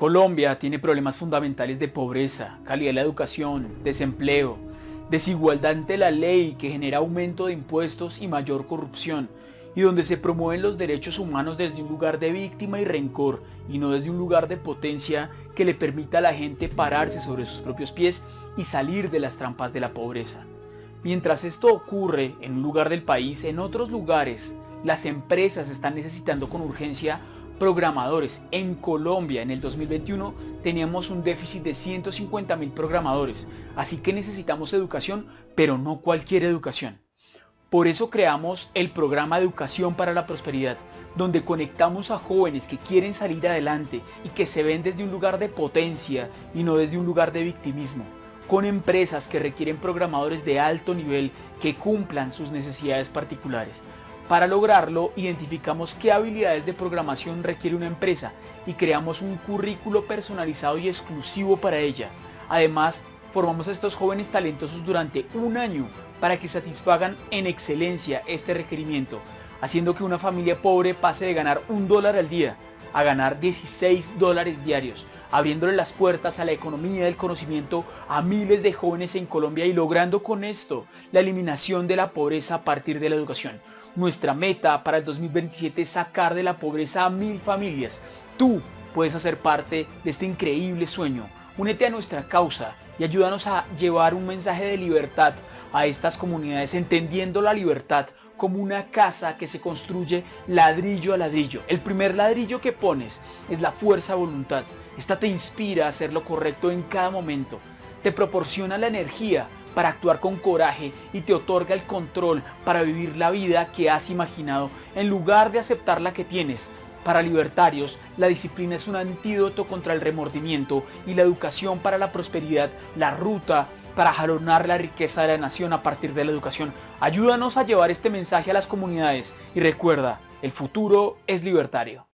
Colombia tiene problemas fundamentales de pobreza, calidad de la educación, desempleo, desigualdad ante la ley que genera aumento de impuestos y mayor corrupción, y donde se promueven los derechos humanos desde un lugar de víctima y rencor y no desde un lugar de potencia que le permita a la gente pararse sobre sus propios pies y salir de las trampas de la pobreza. Mientras esto ocurre en un lugar del país, en otros lugares las empresas están necesitando con urgencia programadores. En Colombia en el 2021 teníamos un déficit de 150 mil programadores, así que necesitamos educación, pero no cualquier educación. Por eso creamos el programa Educación para la Prosperidad, donde conectamos a jóvenes que quieren salir adelante y que se ven desde un lugar de potencia y no desde un lugar de victimismo, con empresas que requieren programadores de alto nivel que cumplan sus necesidades particulares. Para lograrlo, identificamos qué habilidades de programación requiere una empresa y creamos un currículo personalizado y exclusivo para ella. Además, formamos a estos jóvenes talentosos durante un año para que satisfagan en excelencia este requerimiento, haciendo que una familia pobre pase de ganar un dólar al día a ganar 16 dólares diarios, abriéndole las puertas a la economía del conocimiento a miles de jóvenes en Colombia y logrando con esto la eliminación de la pobreza a partir de la educación. Nuestra meta para el 2027 es sacar de la pobreza a mil familias. Tú puedes hacer parte de este increíble sueño. Únete a nuestra causa y ayúdanos a llevar un mensaje de libertad a estas comunidades, entendiendo la libertad como una casa que se construye ladrillo a ladrillo. El primer ladrillo que pones es la fuerza voluntad. Esta te inspira a hacer lo correcto en cada momento. Te proporciona la energía para actuar con coraje y te otorga el control para vivir la vida que has imaginado en lugar de aceptar la que tienes. Para libertarios, la disciplina es un antídoto contra el remordimiento y la educación para la prosperidad, la ruta para jalonar la riqueza de la nación a partir de la educación. Ayúdanos a llevar este mensaje a las comunidades y recuerda, el futuro es libertario.